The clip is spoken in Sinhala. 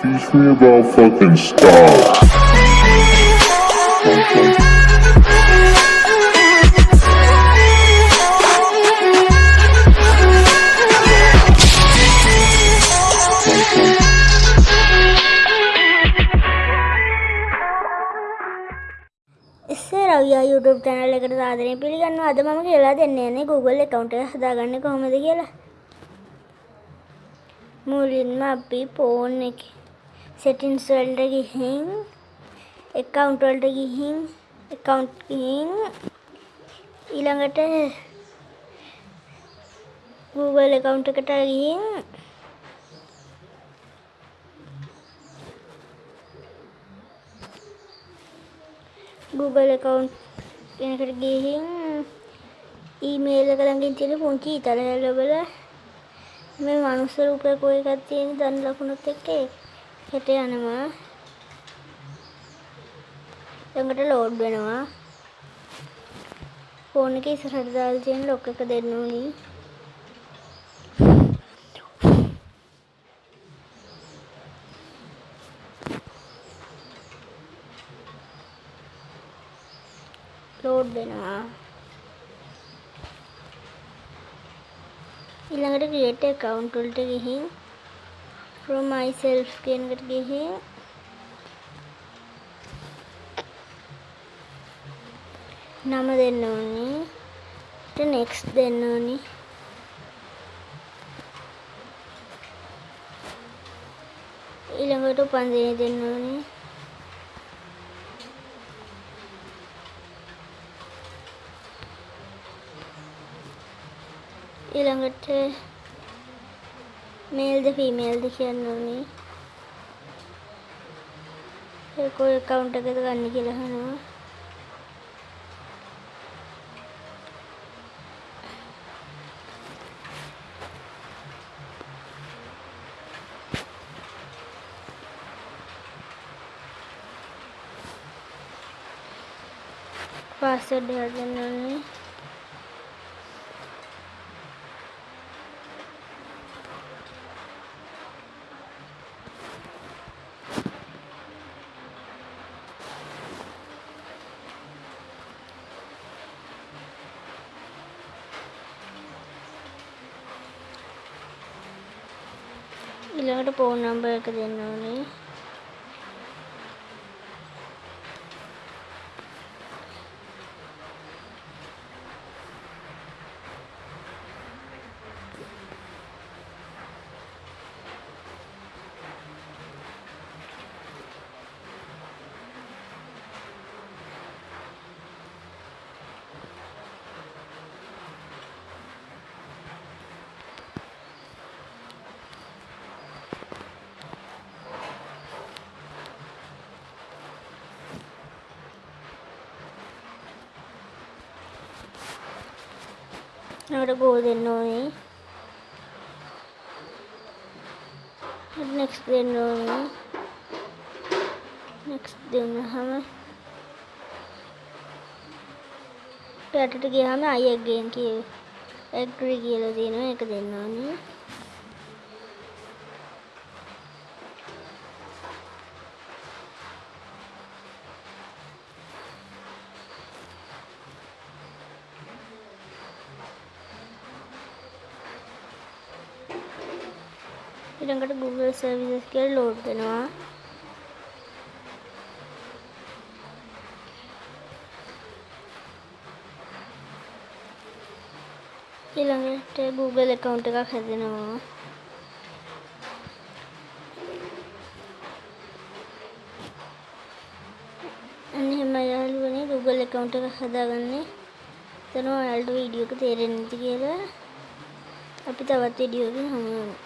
Teach me about fucking style. ඉස්සර අවියා YouTube channel එකට සාදරයෙන් පිළිගන්නවා. අද මම කියලා දෙන්න යන්නේ Google account එක හදාගන්නේ කොහොමද කියලා. මුලින්ම අපි phone එකේ settings වලට ගිහින් account වලට ගිහින් account ගිහින් ඊළඟට Google account එකට ගිහින් Google account කෙනකට ගිහින් ඊමේල් එක ළඟින් තියෙන පුංචි ඉතල ලැබල මේ මනුස්ස රූපයක් ඔය එකක් තියෙන දන් ලකුණුත් එක්ක හෙට යනවා. ළඟට ලෝඩ් වෙනවා. ෆෝන් එක ඉස්සරහට දාලා තියෙන ලොක් එක දෙන්න ඕනි. ලෝඩ් වෙනවා. ඊළඟට create account වලට ගිහින් from myself කියන එකට ගිහින් නම දෙන්න ඕනි ඊට next දෙන්න ඕනි ඊළඟට උපන්දිනය දෙන්න ඕනි ඊළඟට මේල්ද ෆීමේල්ද කියන්න ඕනේ ඒක ඔය account එකද ගන්න කියලා අහනවා පාස්වර්ඩ් එකක් දෙන්න ඕනේ ඊළඟට ෆෝන් නම්බර් එක දෙන්න ඕනේ ඊළඟට ගෝ දෙන්න ඕනේ. Next දෙන්න ඕනේ. Next දෙන්නාම යටට ගියාම I again කිය agree කියලා තියෙනවා ඒක දෙන්න ඕනේ. ඊළඟට Google services කියලා ලෝඩ් වෙනවා ඊළඟට Google account එකක් හැදෙනවා. අන්න එහෙම යාළුවනේ Google account එකක් හදාගන්නේ. එතන ඔයාලට වීඩියෝ එක තේරෙන්නේ නැති කියලා. අපි තවත් වීඩියෝ එකකින් හමු වෙමු.